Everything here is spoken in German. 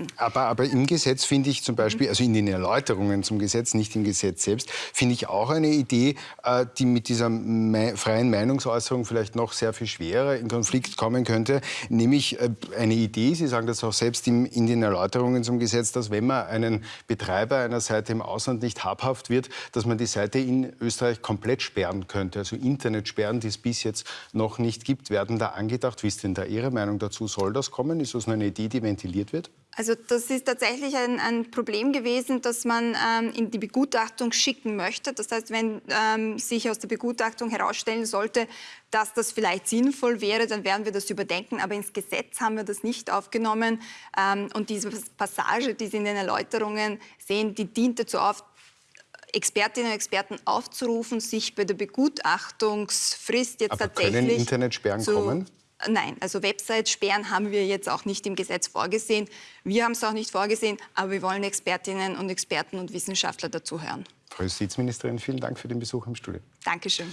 lassen. Aber, aber im Gesetz finde ich zum Beispiel, also in den Erläuterungen zum Gesetz, nicht im Gesetz selbst, finde ich auch eine Idee, äh, die mit dieser me freien Meinungsäußerung vielleicht noch sehr viel schwerer in Konflikt kommen könnte. Nämlich äh, eine Idee, Sie sagen das auch selbst im, in den Erläuterungen zum Gesetz, dass wenn man einen Betreiber einer Seite im Ausland nicht habhaft wird, dass man die Seite in Österreich komplett sperren könnte. Also Internetsperren, die es bis jetzt noch nicht gibt, werden da angedacht. Wie ist denn da Ihre Meinung dazu? Soll das kommen? Ist das eine Idee, die ventiliert wird? Also das ist tatsächlich ein, ein Problem gewesen, das man ähm, in die Begutachtung schicken möchte. Das heißt, wenn ähm, sich aus der Begutachtung herausstellen sollte, dass das vielleicht sinnvoll wäre, dann werden wir das überdenken. Aber ins Gesetz haben wir das nicht aufgenommen. Ähm, und diese Passage, die Sie in den Erläuterungen sehen, die dient dazu auf, Expertinnen und Experten aufzurufen, sich bei der Begutachtungsfrist jetzt Aber tatsächlich können Internetsperren zu, kommen? Nein, also Websites sperren haben wir jetzt auch nicht im Gesetz vorgesehen. Wir haben es auch nicht vorgesehen, aber wir wollen Expertinnen und Experten und Wissenschaftler dazu hören. Frau Justizministerin, vielen Dank für den Besuch im Studio. Dankeschön.